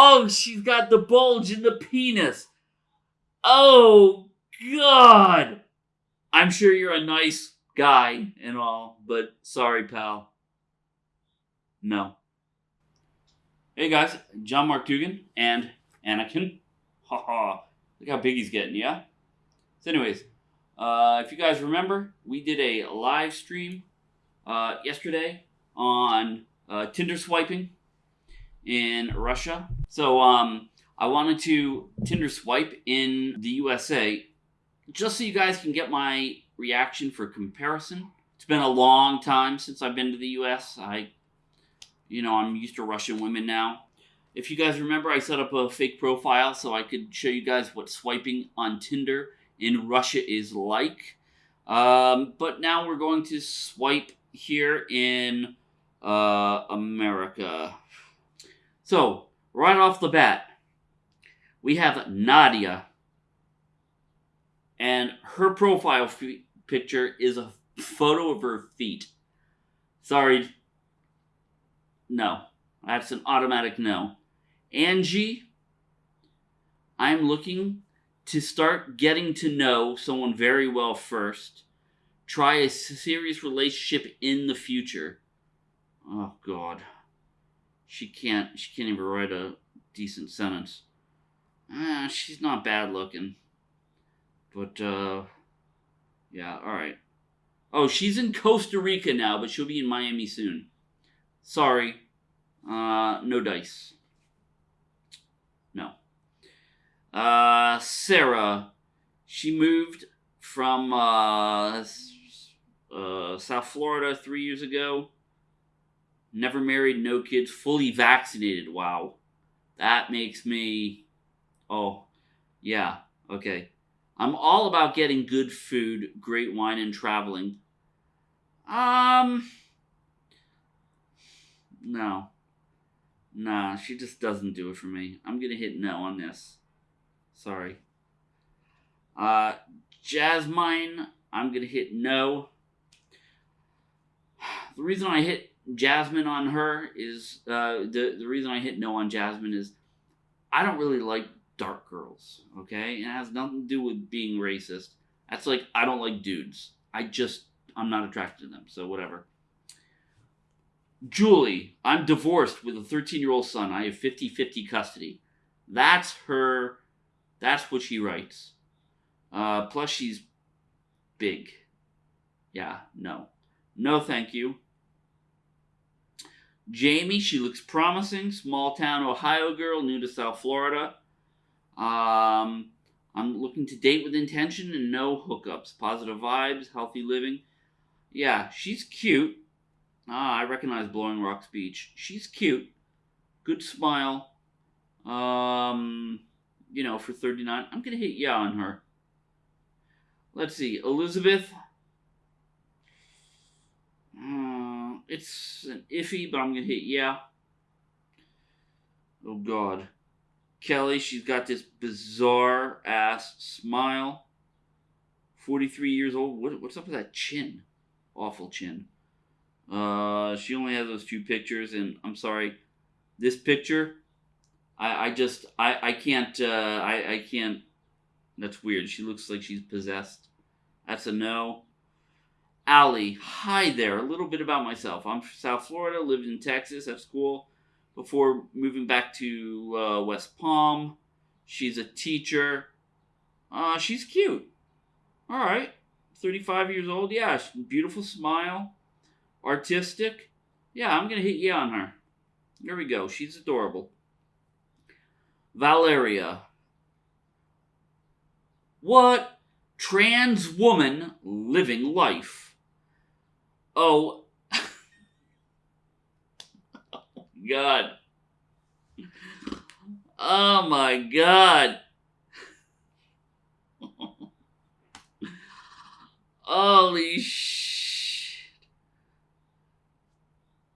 Oh, she's got the bulge in the penis. Oh, God. I'm sure you're a nice guy and all, but sorry, pal. No. Hey guys, John Mark Dougan and Anakin. Haha. Look how big he's getting, yeah? So, anyways, uh, if you guys remember, we did a live stream uh, yesterday on uh, Tinder swiping in Russia. So, um, I wanted to Tinder swipe in the USA just so you guys can get my reaction for comparison. It's been a long time since I've been to the US. I, you know, I'm used to Russian women now. If you guys remember, I set up a fake profile so I could show you guys what swiping on Tinder in Russia is like. Um, but now we're going to swipe here in uh, America. So, right off the bat, we have Nadia. And her profile f- picture is a photo of her feet. Sorry. No. That's an automatic no. Angie, I'm looking to start getting to know someone very well first. Try a serious relationship in the future. Oh God, she can't. She can't even write a decent sentence. Ah, she's not bad looking, but uh, yeah. All right. Oh, she's in Costa Rica now, but she'll be in Miami soon. Sorry, uh, no dice. No. Uh, Sarah, she moved from uh, uh, South Florida three years ago. Never married, no kids, fully vaccinated. Wow. That makes me. Oh, yeah, okay. I'm all about getting good food, great wine, and traveling. Um. No. Nah, she just doesn't do it for me. I'm gonna hit no on this. Sorry. Uh, Jasmine, I'm gonna hit no. The reason I hit Jasmine on her is uh, the the reason I hit no on Jasmine is I don't really like dark girls. Okay, it has nothing to do with being racist. That's like I don't like dudes. I just I'm not attracted to them. So whatever. Julie, I'm divorced with a 13 year old son. I have 50 50 custody. That's her. That's what she writes. Uh, plus, she's big. Yeah, no. No, thank you. Jamie, she looks promising. Small town Ohio girl, new to South Florida. Um, I'm looking to date with intention and no hookups. Positive vibes, healthy living. Yeah, she's cute. Ah, I recognize Blowing Rocks Beach. She's cute. Good smile. Um, you know, for 39. I'm going to hit yeah on her. Let's see. Elizabeth. Uh, it's an iffy, but I'm going to hit yeah. Oh, God. Kelly, she's got this bizarre ass smile. 43 years old. What, what's up with that chin? Awful chin. Uh, she only has those two pictures, and I'm sorry, this picture, I, I just, I, I can't, uh, I, I can't. That's weird. She looks like she's possessed. That's a no. Allie, hi there. A little bit about myself. I'm from South Florida, lived in Texas at school before moving back to uh, West Palm. She's a teacher. Uh, she's cute. All right. 35 years old. Yeah, beautiful smile artistic. Yeah, I'm going to hit yeah on her. There we go. She's adorable. Valeria. What trans woman living life? Oh, God. Oh my God. Holy shit.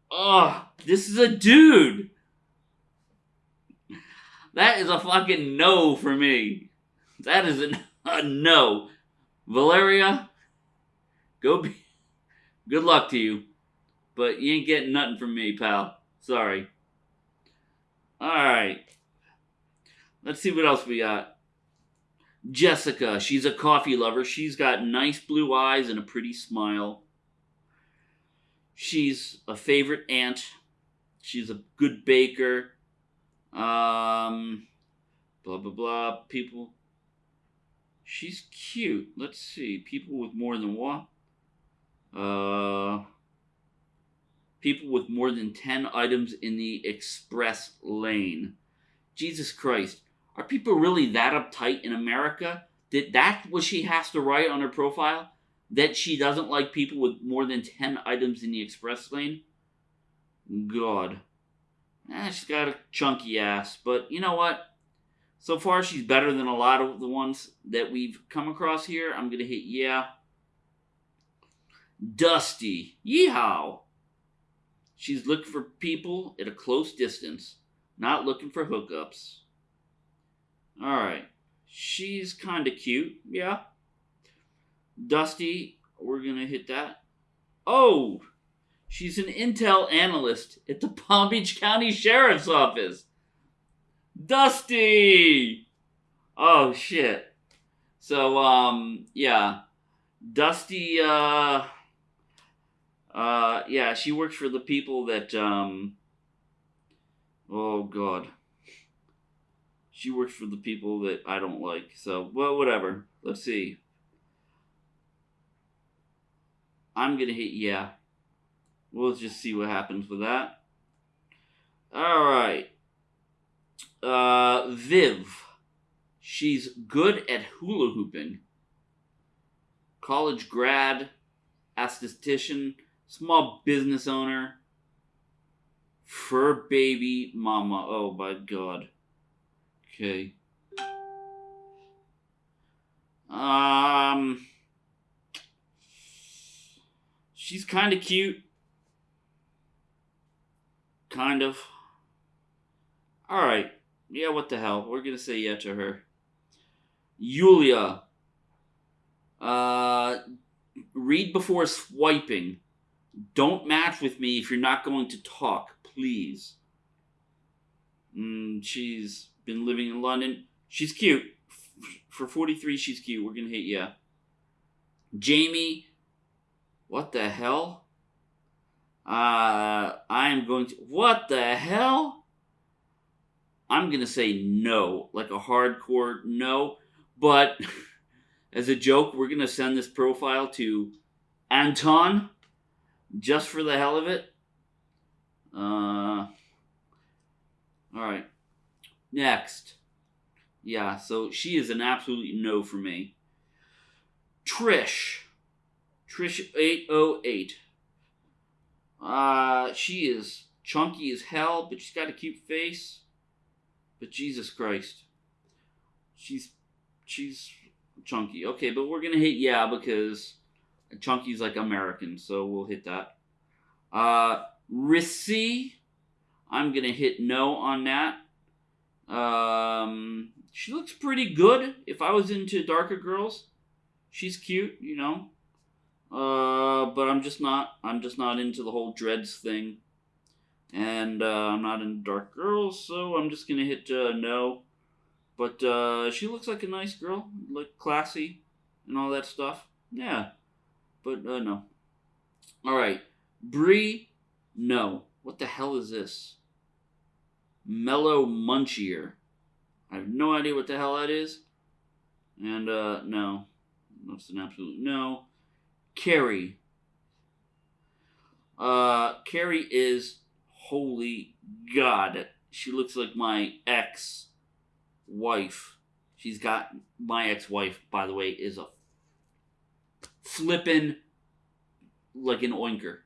Oh, this is a dude. That is a fucking no for me. That is a, a no. Valeria, go be. Good luck to you. But you ain't getting nothing from me, pal. Sorry. Alright. let's see what else we got. Jessica, she's a coffee lover. She's got nice blue eyes and a pretty smile. She's a favorite aunt. She's a good baker. Um, blah blah blah. People. She's cute. Let's see. People with more than one. Uh. People with more than ten items in the express lane. Jesus Christ. Are people really that uptight in America? Did that that's what she has to write on her profile? That she doesn't like people with more than 10 items in the express lane? God. Eh, she's got a chunky ass, but you know what? So far, she's better than a lot of the ones that we've come across here. I'm gonna hit yeah. Dusty. Yeehaw. She's looking for people at a close distance, not looking for hookups. Alright. She's kind of cute. Yeah. Dusty, we're going to hit that. Oh! She's an intel analyst at the Palm Beach County Sheriff's Office. Dusty! Oh, shit. So, um, yeah. Dusty, uh, uh, yeah, she works for the people that, um, oh, God she works for the people that I don't like. So, well, whatever. Let's see. I'm gonna hit yeah. We'll just see what happens with that. All right. Uh, Viv. She's good at hula hooping. College grad, esthetician, small business owner, fur baby mama. Oh my god. Okay. Um, she's kind of cute. Kind of. All right. Yeah, what the hell? We're gonna say yeah to her. Yulia. Uh, read before swiping. Don't match with me if you're not going to talk, please. Mm, she's been living in London. She's cute. For 43, she's cute. We're going to hit yeah. Jamie, what the hell? Uh, I am going to. What the hell? I'm going to say no, like a hardcore no. But as a joke, we're going to send this profile to Anton just for the hell of it. Uh, all right. Next. Yeah, so she is an absolute no for me. Trish. Trish808. Uh, she is chunky as hell, but she's got a cute face. But Jesus Christ. She's she's chunky. Okay, but we're gonna hit yeah because chunky's like American, so we'll hit that. Uh Rissy. I'm gonna hit no on that. Um, she looks pretty good. If I was into darker girls, she's cute, you know. Uh, but I'm just not. I'm just not into the whole dreads thing, and uh, I'm not into dark girls, so I'm just gonna hit uh, no. But uh, she looks like a nice girl, like classy, and all that stuff. Yeah, but uh, no. All right, Brie, no. What the hell is this? Mellow Munchier. I have no idea what the hell that is. And, uh, no. That's an absolute no. Carrie. Uh, Carrie is, holy God, she looks like my ex wife. She's got, my ex wife, by the way, is a flippin' like an oinker.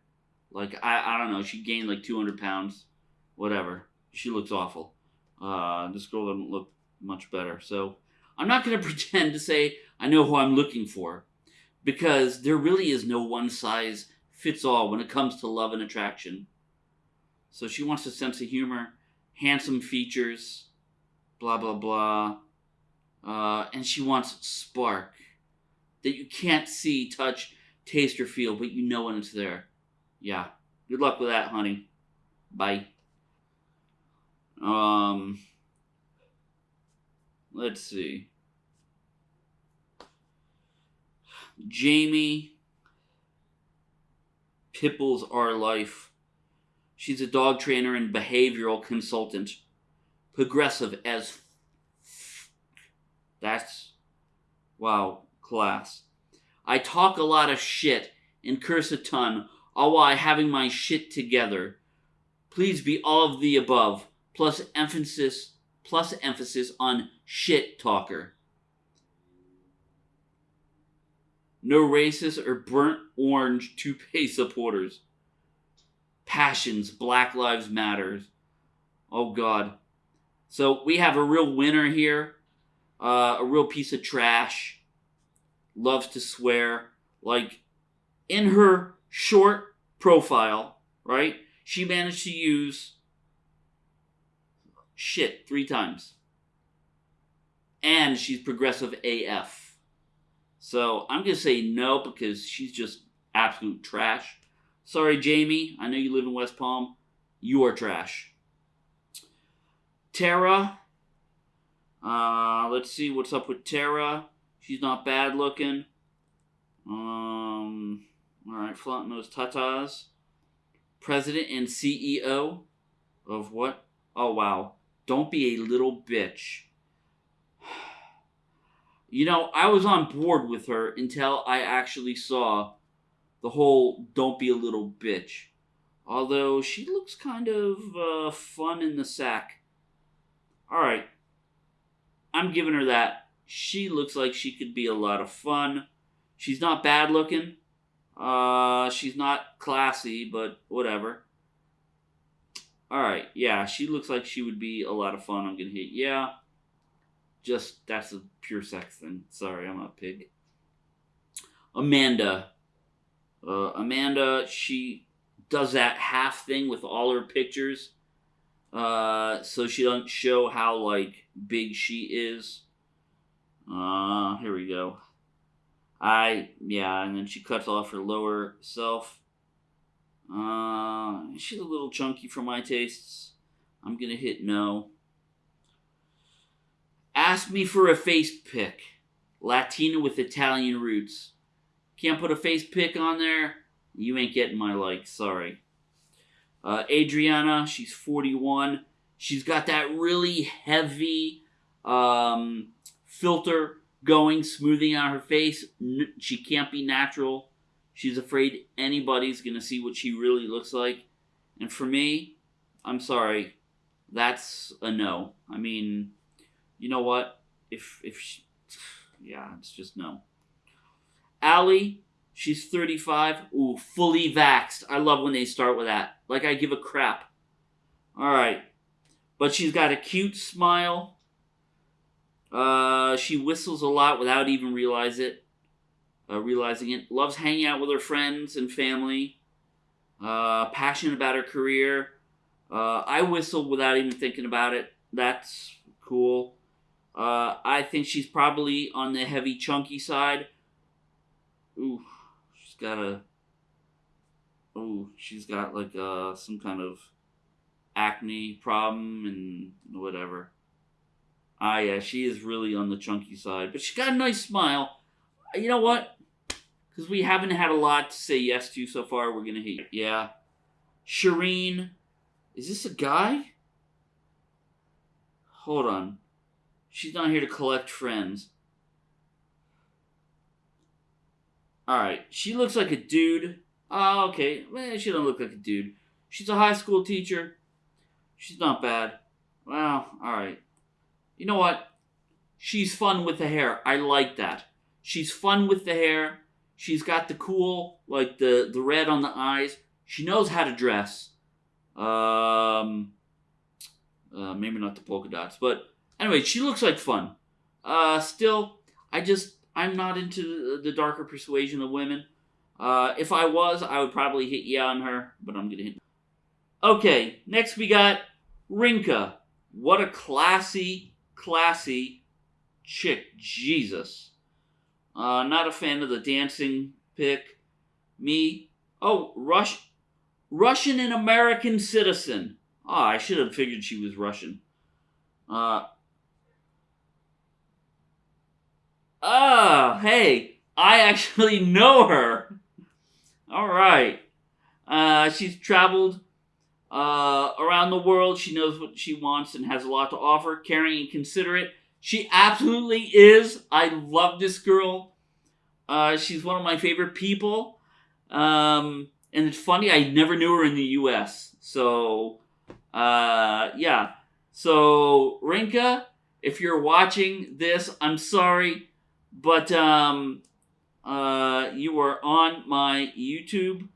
Like, I, I don't know, she gained like 200 pounds, whatever she looks awful. Uh, this girl doesn't look much better. So I'm not going to pretend to say I know who I'm looking for because there really is no one size fits all when it comes to love and attraction. So she wants a sense of humor, handsome features, blah, blah, blah. Uh, and she wants spark that you can't see, touch, taste, or feel, but you know when it's there. Yeah. Good luck with that, honey. Bye. Um, let's see. Jamie Pipples Our Life. She's a dog trainer and behavioral consultant. Progressive as that's wow, class. I talk a lot of shit and curse a ton, all while having my shit together. Please be all of the above, plus emphasis plus emphasis on shit talker. No racist or burnt orange toupee supporters. Passions, Black Lives Matters. Oh God. So we have a real winner here. Uh, a real piece of trash. Loves to swear. Like in her short profile, right? She managed to use shit three times. And she's progressive AF. So I'm going to say no because she's just absolute trash. Sorry, Jamie. I know you live in West Palm. You are trash. Tara. Uh, let's see what's up with Tara. She's not bad looking. Um, all right, flaunting those tatas. President and CEO of what? Oh, wow. Don't be a little bitch. You know, I was on board with her until I actually saw the whole don't be a little bitch. Although she looks kind of uh, fun in the sack. Alright. I'm giving her that. She looks like she could be a lot of fun. She's not bad looking. Uh, she's not classy, but whatever. Alright, yeah, she looks like she would be a lot of fun. I'm gonna hit yeah. Just, that's a pure sex thing. Sorry, I'm a pig. Amanda. Uh, Amanda, she does that half thing with all her pictures. Uh, so she doesn't show how, like, big she is. Uh, here we go. I, yeah, and then she cuts off her lower self. Uh, she's a little chunky for my tastes. I'm gonna hit no. Ask me for a face pick. Latina with Italian roots. Can't put a face pick on there? You ain't getting my like, sorry. Uh, Adriana, she's 41. She's got that really heavy um, filter going, smoothing out her face. She can't be natural. She's afraid anybody's going to see what she really looks like. And for me, I'm sorry, that's a no. I mean, you know what? If, if she, yeah, it's just no. Allie, she's 35. Ooh, fully vaxxed. I love when they start with that. Like I give a crap. All right. But she's got a cute smile. Uh, she whistles a lot without even realize it uh, realizing it. Loves hanging out with her friends and family. Uh, passionate about her career. Uh, I whistle without even thinking about it. That's cool. Uh, I think she's probably on the heavy, chunky side. Ooh, she's got a. Ooh, she's got like uh, some kind of acne problem and whatever. Ah, yeah, she is really on the chunky side, but she's got a nice smile. You know what? Because we haven't had a lot to say yes to so far, we're gonna hate. Yeah. Shireen. Is this a guy? Hold on. She's not here to collect friends. Alright. She looks like a dude. Oh, okay. Well, she don't look like a dude. She's a high school teacher. She's not bad. Well, alright. You know what? She's fun with the hair. I like that. She's fun with the hair. She's got the cool, like the the red on the eyes. She knows how to dress. Um, uh, maybe not the polka dots, but anyway, she looks like fun. Uh, still, I just I'm not into the darker persuasion of women. Uh, if I was, I would probably hit yeah on her, but I'm gonna hit. Okay, next we got Rinka. What a classy, classy chick. Jesus. Uh, not a fan of the dancing pick. Me. Oh, Rush, Russian and American citizen. Oh, I should have figured she was Russian. Uh, oh, hey, I actually know her. All right. Uh, she's traveled uh, around the world. She knows what she wants and has a lot to offer. Caring and considerate. She absolutely is. I love this girl. Uh, she's one of my favorite people. Um, and it's funny, I never knew her in the U.S. So, uh, yeah. So, Rinka, if you're watching this, I'm sorry, but um, uh, you are on my YouTube.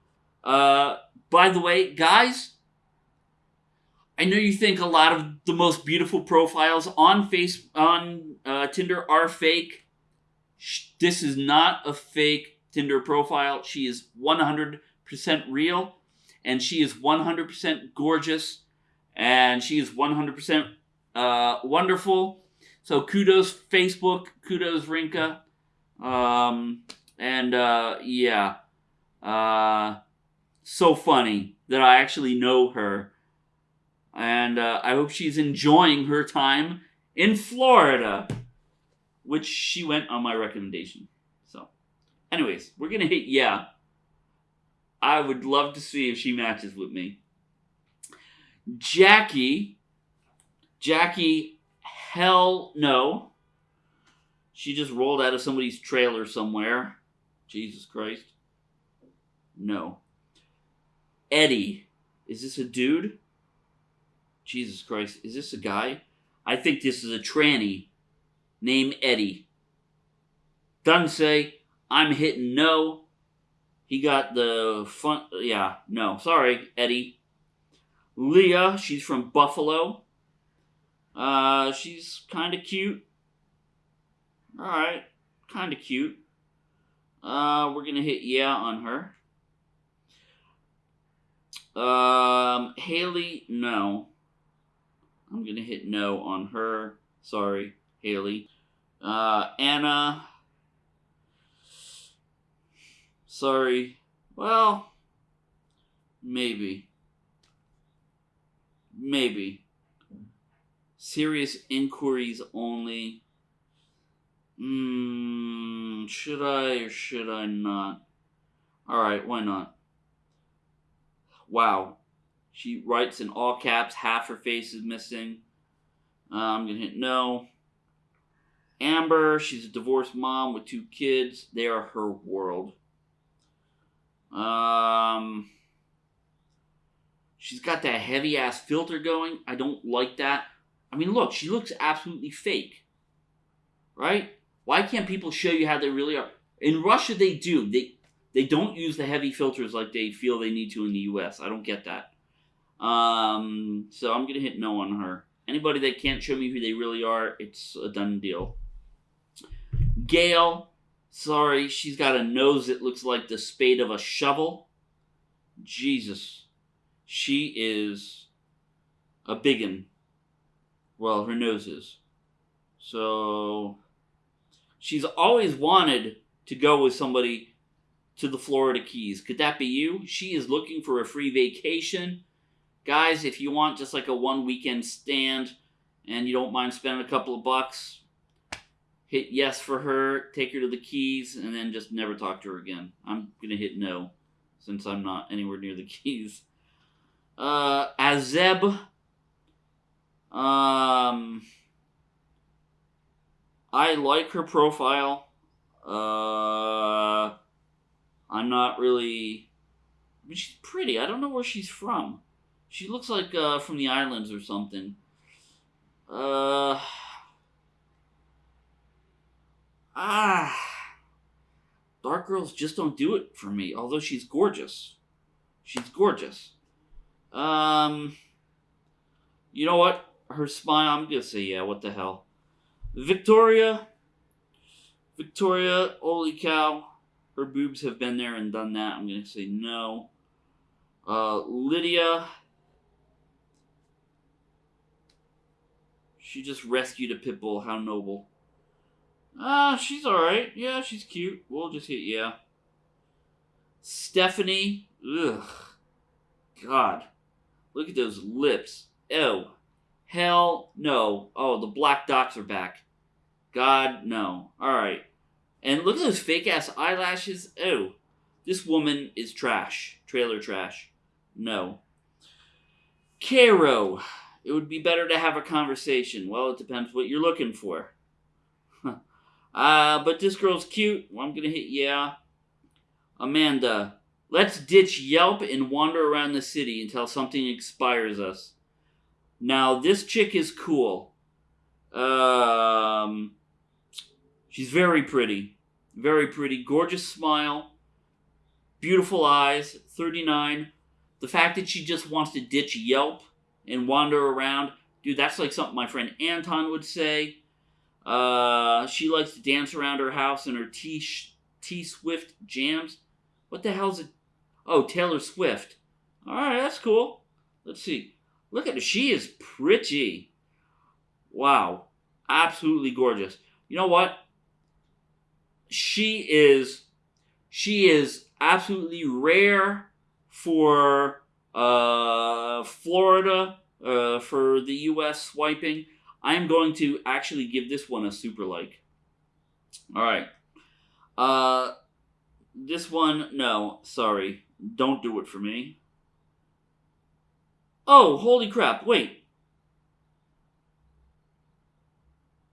Uh, by the way, guys, I know you think a lot of the most beautiful profiles on face on uh, Tinder are fake. This is not a fake Tinder profile. She is 100% real, and she is 100% gorgeous, and she is 100% uh, wonderful. So kudos Facebook, kudos Rinka, um, and uh, yeah, uh, so funny that I actually know her, and uh, I hope she's enjoying her time in Florida, which she went on my recommendation. So, anyways, we're gonna hit yeah. I would love to see if she matches with me. Jackie, Jackie Hell no. She just rolled out of somebody's trailer somewhere. Jesus Christ. No. Eddie. Is this a dude? Jesus Christ. Is this a guy? I think this is a tranny named Eddie. Doesn't say, I'm hitting no. He got the fun. Yeah, no. Sorry, Eddie. Leah, she's from Buffalo. Uh, she's kind of cute. Alright, kind of cute. Uh, we're gonna hit yeah on her. Um, Haley, no. I'm gonna hit no on her. Sorry, Haley. Uh, Anna. Sorry. Well, maybe. Maybe. Serious inquiries only. Hmm, should I or should I not? Alright, why not? Wow. She writes in all caps, half her face is missing. Uh, I'm gonna hit no. Amber, she's a divorced mom with two kids. They are her world. Um, she's got that heavy ass filter going. I don't like that. I mean, look, she looks absolutely fake. Right? Why can't people show you how they really are? In Russia, they do. They they don't use the heavy filters like they feel they need to in the U.S. I don't get that. Um, so I'm gonna hit no on her. Anybody that can't show me who they really are, it's a done deal. Gail, sorry, she's got a nose that looks like the spade of a shovel. Jesus, she is a biggin. Well, her nose is. So she's always wanted to go with somebody to the Florida Keys. Could that be you? She is looking for a free vacation. Guys, if you want just like a one weekend stand and you don't mind spending a couple of bucks, hit yes for her, take her to the Keys, and then just never talk to her again. I'm going to hit no since I'm not anywhere near the Keys. Uh, Azeb um, I like her profile. Uh, I'm not really. I mean, she's pretty. I don't know where she's from. She looks like uh, from the islands or something. Uh. Ah. Dark girls just don't do it for me, although she's gorgeous. She's gorgeous. Um. You know what? her smile, I'm gonna say yeah, what the hell. Victoria, Victoria, holy cow, her boobs have been there and done that. I'm gonna say no. Uh, Lydia, she just rescued a pit bull. How noble. Ah, uh, she's alright. Yeah, she's cute. We'll just hit yeah. Stephanie, ugh, God, look at those lips. Ew. Hell no. Oh, the black dots are back. God, no. Alright. And look at those fake ass eyelashes. Oh, this woman is trash. Trailer trash. No. Caro. It would be better to have a conversation. Well, it depends what you're looking for. uh, but this girl's cute. Well, I'm gonna hit yeah. Amanda. Let's ditch Yelp and wander around the city until something inspires us. Now, this chick is cool. Um, she's very pretty. Very pretty. Gorgeous smile. Beautiful eyes. 39. The fact that she just wants to ditch Yelp and wander around. Dude, that's like something my friend Anton would say. Uh, she likes to dance around her house in her T T Swift jams. What the hell's it? Oh, Taylor Swift. All right, that's cool. Let's see. Look at her. She is pretty. Wow. Absolutely gorgeous. You know what? She is she is absolutely rare for uh, Florida uh, for the US swiping. I'm going to actually give this one a super like. All right. Uh this one no, sorry. Don't do it for me. Oh, holy crap. Wait.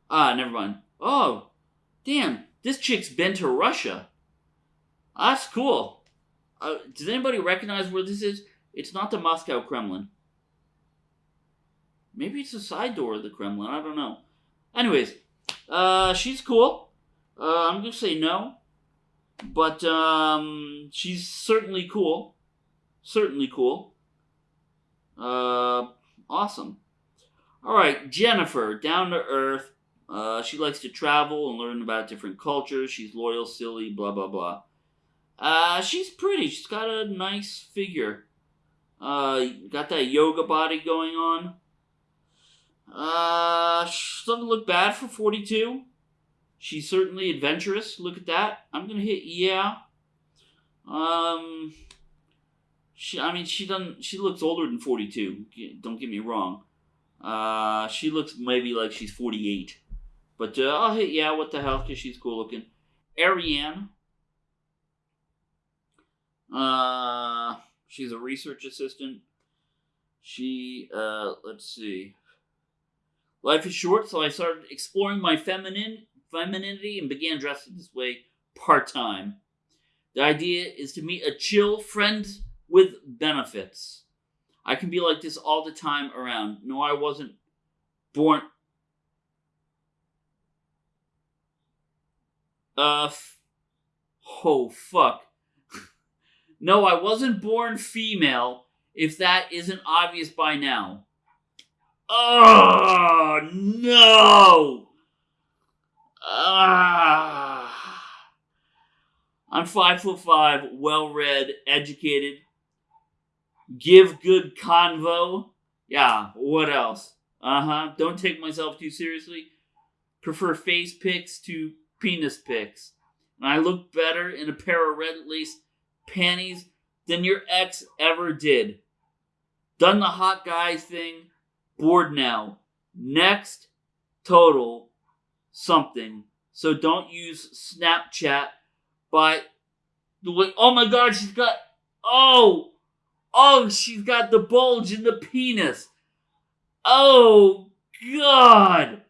Ah, never mind. Oh, damn. This chick's been to Russia. That's cool. Uh, does anybody recognize where this is? It's not the Moscow Kremlin. Maybe it's a side door of the Kremlin. I don't know. Anyways, uh, she's cool. Uh, I'm gonna say no, but um, she's certainly cool. Certainly cool. Uh, awesome. All right, Jennifer, down to earth. Uh, she likes to travel and learn about different cultures. She's loyal, silly, blah blah blah. Uh, she's pretty. She's got a nice figure. Uh, got that yoga body going on. Uh, she doesn't look bad for 42. She's certainly adventurous. Look at that. I'm gonna hit yeah. Um, she. I mean, she doesn't. She looks older than 42. Don't get me wrong. Uh, she looks maybe like she's 48. But uh, I'll hit yeah. What the hell? Cause she's cool looking. Ariane. Uh, she's a research assistant. She, uh, let's see. Life is short, so I started exploring my feminine femininity and began dressing this way part time. The idea is to meet a chill friend with benefits. I can be like this all the time around. No, I wasn't born. Uh, oh fuck. No, I wasn't born female, if that isn't obvious by now. Oh, no! Ah. I'm five foot five, well read, educated, give good convo. Yeah, what else? Uh huh. Don't take myself too seriously. Prefer face pics to penis pics. And I look better in a pair of red lace panties than your ex ever did. Done the hot guy thing. Bored now. Next, total something. So don't use Snapchat. But the way, oh my god, she's got, oh, oh, she's got the bulge in the penis. Oh, God.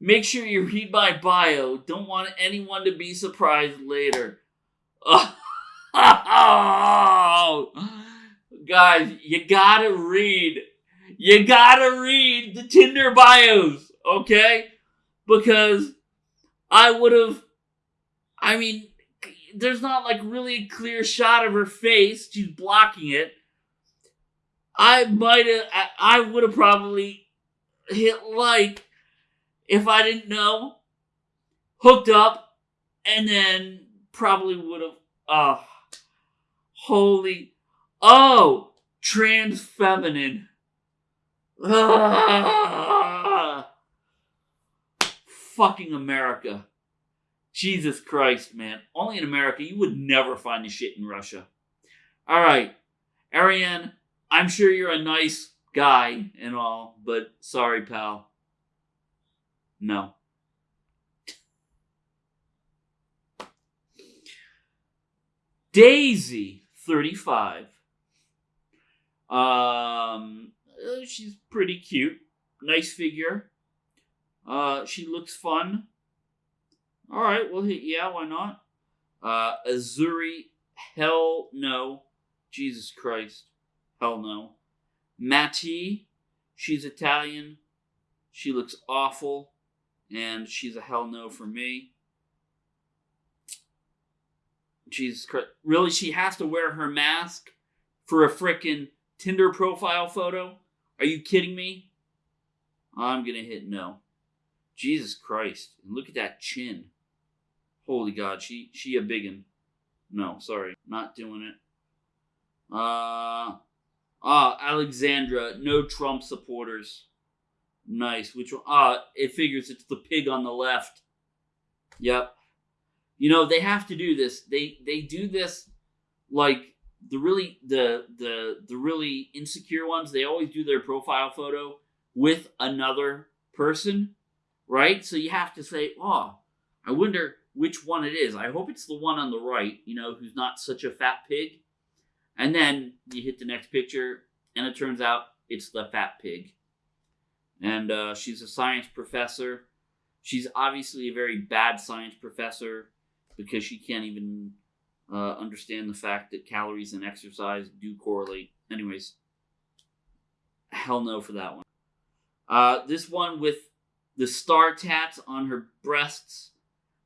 Make sure you read my bio. Don't want anyone to be surprised later. Oh, guys, you gotta read. You gotta read the Tinder bios, okay? Because I would have. I mean, there's not like really a clear shot of her face. She's blocking it. I might have. I would have probably hit like if I didn't know. Hooked up, and then probably would have. Oh, ah, holy. Oh, trans feminine. Fucking America. Jesus Christ, man. Only in America. You would never find this shit in Russia. All right. Ariane, I'm sure you're a nice guy and all, but sorry, pal. No. Daisy, 35. Um, uh, she's pretty cute. Nice figure. Uh, she looks fun. All right, well, yeah, why not? Uh, Azuri, hell no. Jesus Christ, hell no. Matti, she's Italian. She looks awful, and she's a hell no for me. Jesus Christ. Really, she has to wear her mask for a frickin' Tinder profile photo? Are you kidding me? I'm gonna hit no. Jesus Christ. And look at that chin. Holy God, she she a biggin. No, sorry, not doing it. Uh ah, Alexandra, no Trump supporters. Nice. Which one? Ah, it figures it's the pig on the left. Yep. You know, they have to do this. They they do this like the really the the the really insecure ones, they always do their profile photo with another person, right? So you have to say, "Oh, I wonder which one it is. I hope it's the one on the right, you know, who's not such a fat pig." And then you hit the next picture, and it turns out it's the fat pig. And uh, she's a science professor. She's obviously a very bad science professor because she can't even uh, understand the fact that calories and exercise do correlate. Anyways, hell no for that one. Uh, this one with the star tats on her breasts,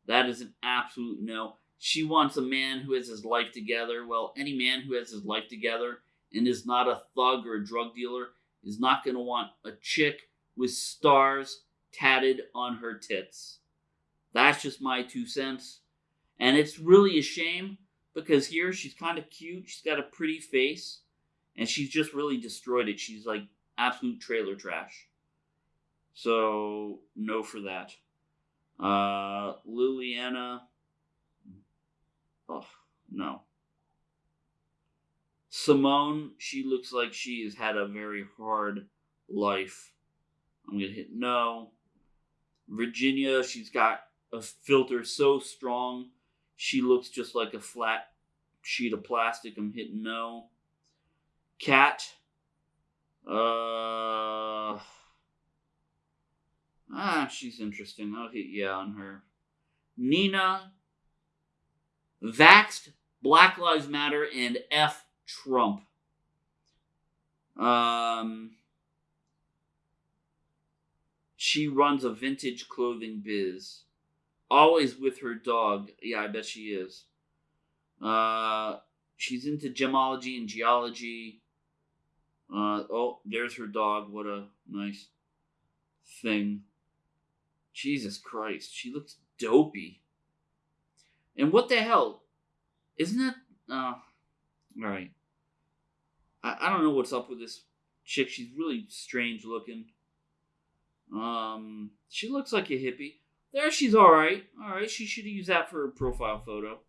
that is an absolute no. She wants a man who has his life together. Well, any man who has his life together and is not a thug or a drug dealer is not going to want a chick with stars tatted on her tits. That's just my two cents. And it's really a shame because here she's kind of cute. She's got a pretty face, and she's just really destroyed it. She's like absolute trailer trash. So no for that. Uh, Liliana. Oh no. Simone, she looks like she has had a very hard life. I'm gonna hit no. Virginia, she's got a filter so strong she looks just like a flat sheet of plastic. I'm hitting no. Cat. Uh. Ah, she's interesting. I'll hit yeah on her. Nina. Vaxxed, Black Lives Matter, and F Trump. Um. She runs a vintage clothing biz always with her dog. Yeah, I bet she is. Uh, she's into gemology and geology. Uh, oh, there's her dog. What a nice thing. Jesus Christ, she looks dopey. And what the hell? Isn't that. Uh, alright. I, I don't know what's up with this chick. She's really strange looking. Um, she looks like a hippie. There, she's all right. All right, she should use that for her profile photo.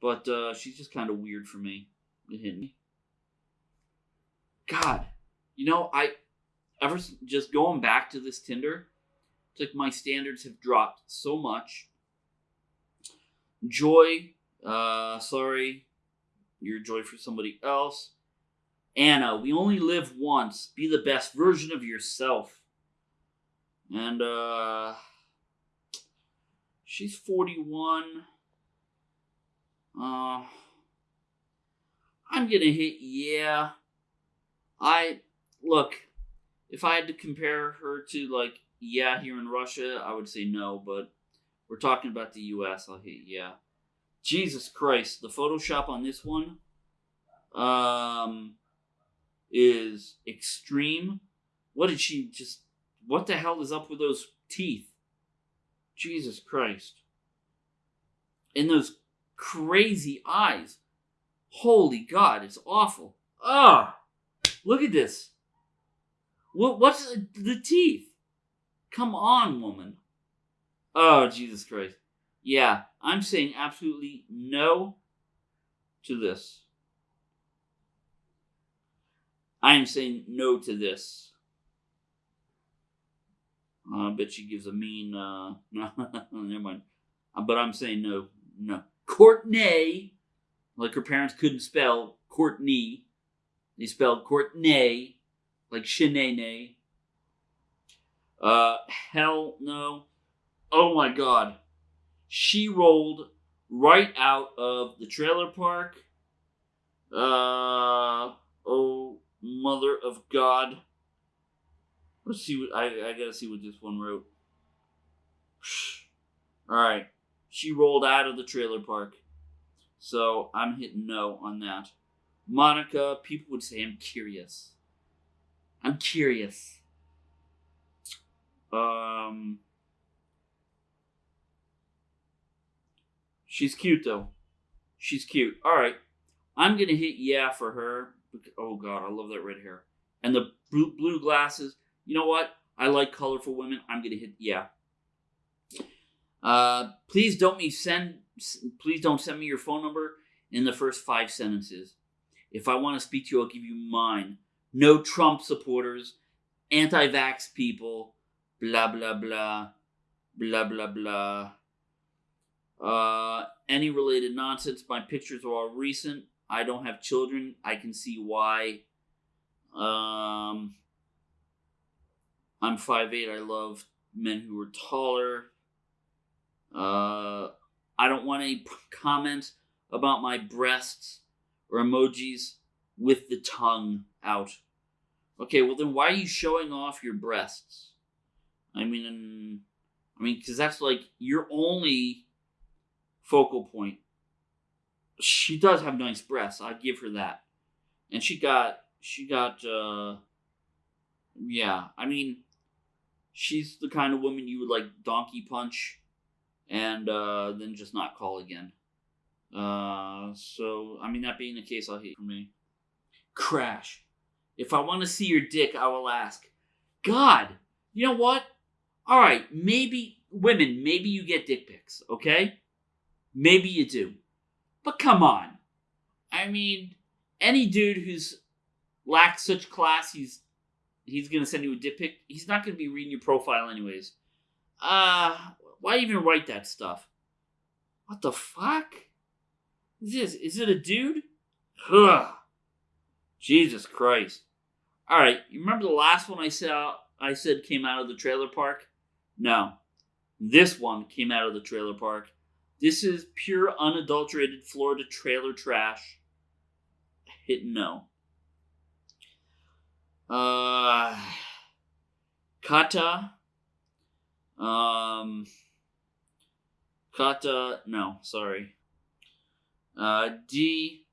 But uh, she's just kind of weird for me. It hit me. God, you know, I ever just going back to this Tinder, it's like my standards have dropped so much. Joy, uh, sorry, you're joy for somebody else. Anna, we only live once. Be the best version of yourself. And uh She's 41. Uh, I'm gonna hit yeah. I look, if I had to compare her to like yeah here in Russia, I would say no, but we're talking about the US, I'll hit yeah. Jesus Christ, the Photoshop on this one um is extreme. What did she just what the hell is up with those teeth? Jesus Christ. And those crazy eyes. Holy God, it's awful. Ah, oh, look at this. What? What's the, the teeth? Come on, woman. Oh, Jesus Christ. Yeah, I'm saying absolutely no to this. I am saying no to this. I bet she gives a mean. Uh, never mind. Uh, but I'm saying no, no. Courtney, Like her parents couldn't spell Courtney. They spelled Courtney, like Shanae. Uh, hell no. Oh my god. She rolled right out of the trailer park. Uh, oh, mother of God. Let's see what I, I gotta see what this one wrote. Alright. She rolled out of the trailer park. So I'm hitting no on that. Monica, people would say I'm curious. I'm curious. Um She's cute though. She's cute. Alright. I'm gonna hit yeah for her. Oh god, I love that red hair. And the blue, blue glasses. You know what? I like colorful women. I'm gonna hit yeah. Uh, please don't me send. Please don't send me your phone number in the first five sentences. If I want to speak to you, I'll give you mine. No Trump supporters, anti-vax people, blah blah blah, blah blah blah. Uh, any related nonsense. My pictures are all recent. I don't have children. I can see why. Um, I'm 5'8". I love men who are taller. Uh, I don't want any comments about my breasts or emojis with the tongue out. Okay, well then why are you showing off your breasts? I mean, I mean, because that's like your only focal point. She does have nice breasts. I give her that, and she got she got uh, yeah. I mean, she's the kind of woman you would like donkey punch and uh, then just not call again. Uh, so, I mean, that being the case, I'll hate for me. Crash. If I want to see your dick, I will ask. God, you know what? All right, maybe women, maybe you get dick pics, okay? Maybe you do. But come on. I mean, any dude who's lacks such class, he's he's gonna send you a dick pic. He's not gonna be reading your profile anyways. Uh, why even write that stuff? What the fuck? Is this? Is it a dude? Ugh. Jesus Christ. Alright, you remember the last one I saw I said came out of the trailer park? No. This one came out of the trailer park. This is pure unadulterated Florida trailer trash. Hit no. Uh Kata. Um Kata, no, sorry. Uh, D.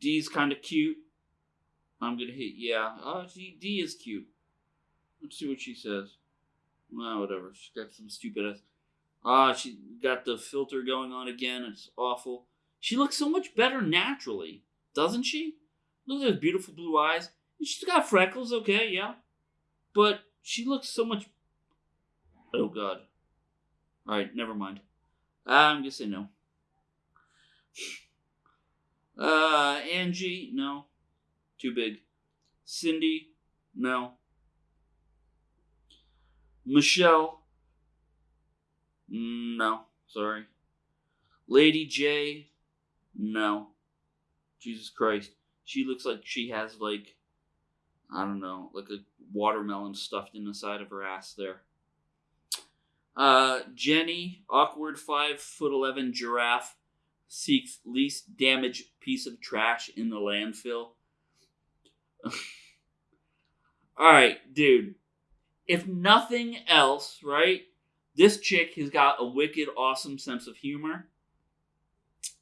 D's kind of cute. I'm gonna hit yeah. Oh, D, D is cute. Let's see what she says. Well, whatever. She's got some stupid ass. Ah, she got the filter going on again. It's awful. She looks so much better naturally, doesn't she? Look at those beautiful blue eyes. She's got freckles, okay, yeah. But she looks so much. Oh, God. Alright, never mind. I'm gonna say no. Uh, Angie, no. Too big. Cindy, no. Michelle, no. Sorry. Lady J, no. Jesus Christ. She looks like she has, like, I don't know, like a watermelon stuffed in the side of her ass there. Uh, Jenny, awkward five foot eleven giraffe, seeks least damaged piece of trash in the landfill. All right, dude. If nothing else, right? This chick has got a wicked, awesome sense of humor.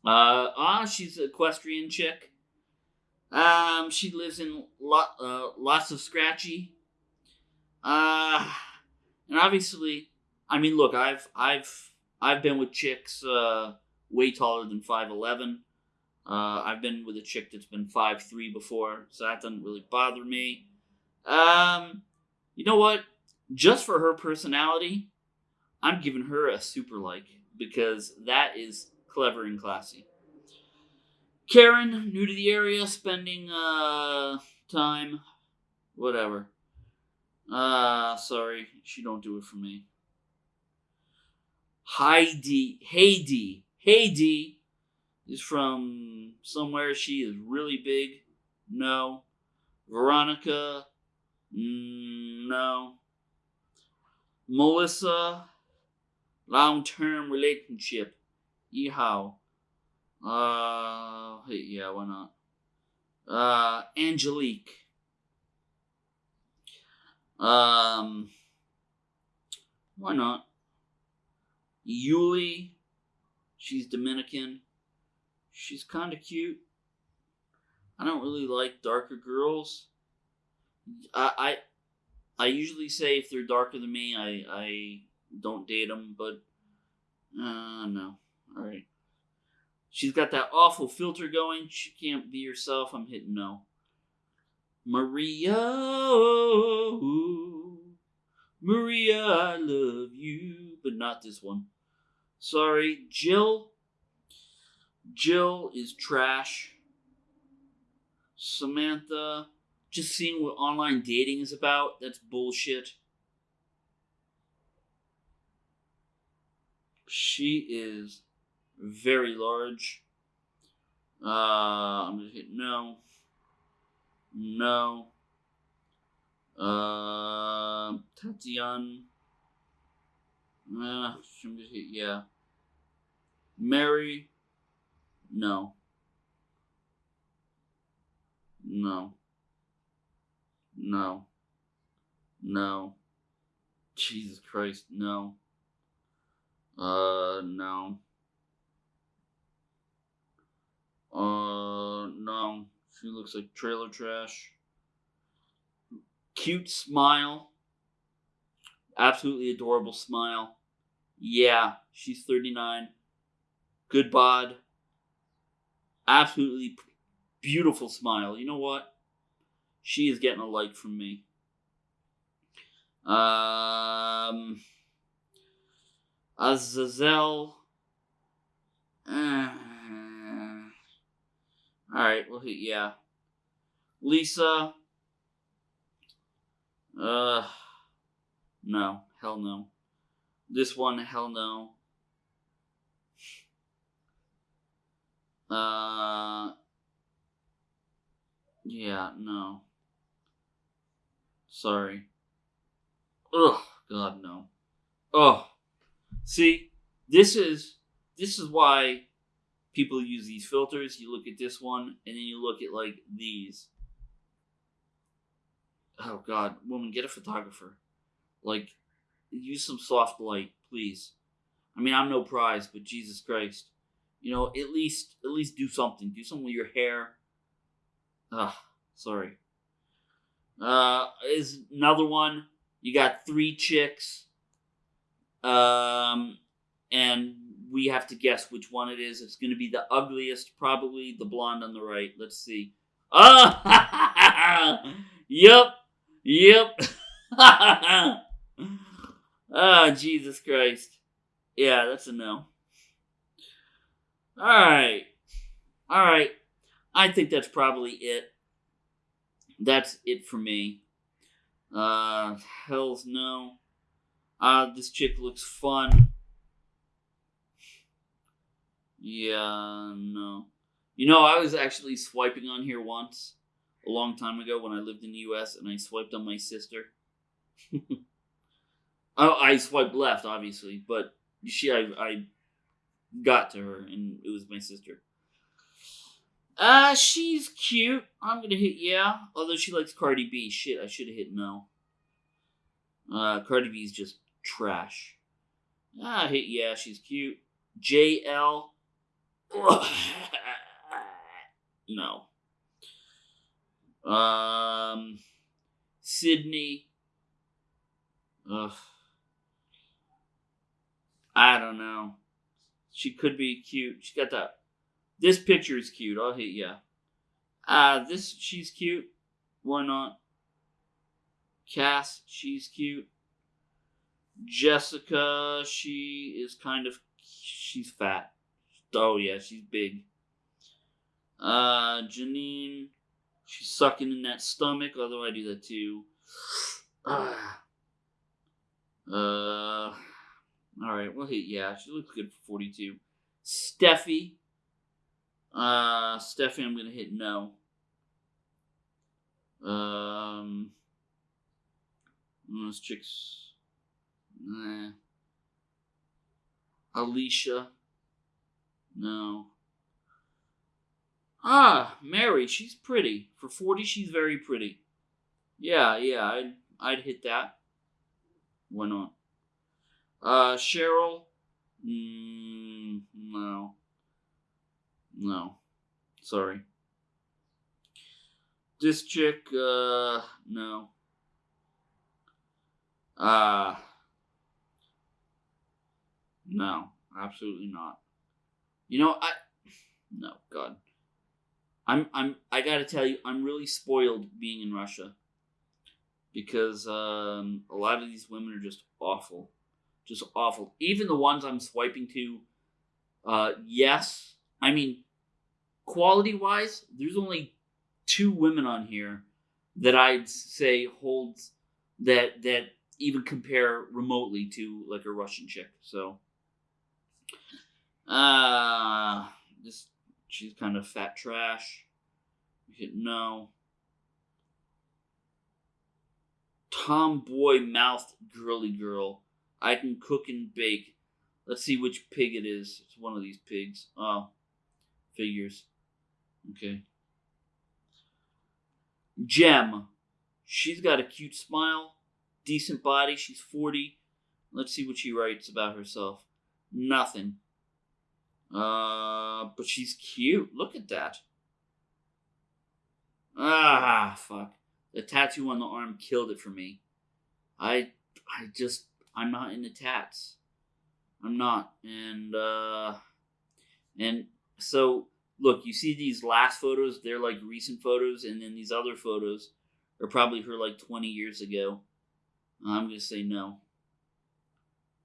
Uh, ah, she's an equestrian chick. Um, she lives in lot, uh, lots of scratchy. Uh, and obviously, I mean, look, I've I've I've been with chicks uh, way taller than five eleven. Uh, I've been with a chick that's been five three before, so that doesn't really bother me. Um, you know what? Just for her personality, I'm giving her a super like because that is clever and classy. Karen, new to the area, spending uh time, whatever. Uh, sorry, she don't do it for me. Heidi, Heidi, Heidi is from somewhere. She is really big. No. Veronica. No. Melissa. Long term relationship. Yeehaw. Uh, yeah, why not? Uh, Angelique. Um, why not? Yuli. She's Dominican. She's kind of cute. I don't really like darker girls. I, I I usually say if they're darker than me, I I don't date them, but uh no. All right. She's got that awful filter going. She can't be herself. I'm hitting no. Maria, Maria, I love you, but not this one. Sorry, Jill. Jill is trash. Samantha, just seeing what online dating is about, that's bullshit. She is very large. Uh, I'm gonna hit no. No. Uh, Tatiana. Uh, I'm gonna hit yeah. Mary. No. No. No. No. Jesus Christ, no. Uh, no. Uh, no. She looks like trailer trash. Cute smile. Absolutely adorable smile. Yeah, she's 39. Good bod. Absolutely beautiful smile. You know what? She is getting a like from me. Um, Azazel. Uh, all right, well, yeah. Lisa. Uh, no, hell no. This one, hell no. Uh, yeah, no. Sorry. Ugh, God, no. Oh, see, this is this is why people use these filters. You look at this one, and then you look at like these. Oh God, woman, get a photographer. Like, use some soft light, please. I mean, I'm no prize, but Jesus Christ, you know, at least at least do something. Do something with your hair. Ugh, sorry. Uh, is another one. You got three chicks. Um, and we have to guess which one it is. It's going to be the ugliest, probably the blonde on the right. Let's see. Ah, yep, yep. oh, Jesus Christ. Yeah, that's a no. All right, all right. I think that's probably it. That's it for me. Uh, hell's no. Uh, this chick looks fun. Yeah, no. You know, I was actually swiping on here once, a long time ago when I lived in the U.S., and I swiped on my sister. oh, I swiped left, obviously, but she, I, I got to her, and it was my sister. Uh, she's cute. I'm gonna hit yeah. Although she likes Cardi B. Shit, I should have hit no. Uh, Cardi B's just trash. Ah, hit yeah. She's cute. JL. no. Um, Sydney. Ugh. I don't know. She could be cute. She got that this picture is cute. I'll hit yeah. Uh, this she's cute. Why not? Cass, she's cute. Jessica, she is kind of she's fat. Oh yeah, she's big. Uh, Janine, she's sucking in that stomach. Although I do that too. Uh, all right. Well, hit yeah. She looks good for forty-two. Steffi. Uh, Steffi, I'm gonna hit no. Um, those chicks. Nah. Alicia. No. Ah, Mary, she's pretty. For 40, she's very pretty. Yeah, yeah, I'd, I'd hit that. Why not? Uh, Cheryl? Mm, no. No. Sorry. This chick, uh, no. Uh, no, absolutely not. You know, I, no, God. I'm, I'm, I gotta tell you, I'm really spoiled being in Russia. Because, um, a lot of these women are just awful. Just awful. Even the ones I'm swiping to, uh, yes. I mean, quality wise, there's only two women on here that I'd say holds that that even compare remotely to like a Russian chick. So uh this she's kind of fat trash. Hit no. Tomboy mouthed girly girl. I can cook and bake. Let's see which pig it is. It's one of these pigs. Oh. Figures. Okay. Gem. She's got a cute smile, decent body. She's 40. Let's see what she writes about herself. Nothing. Uh, but she's cute. Look at that. Ah, fuck. The tattoo on the arm killed it for me. I, I just, I'm not into tats. I'm not. And, uh, and so look, you see these last photos, they're like recent photos, and then these other photos are probably her like 20 years ago. I'm going to say no.